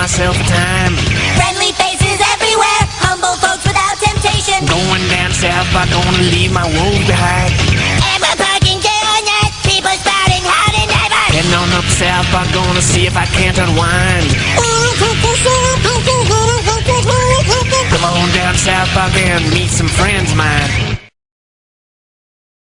myself time. Friendly faces everywhere, humble folks without temptation. Going down south, I gonna leave my woes behind. Ever parking people spouting howdy never. Heading on up south, I'm gonna see if I can't unwind. Come on down south, I can meet some friends man.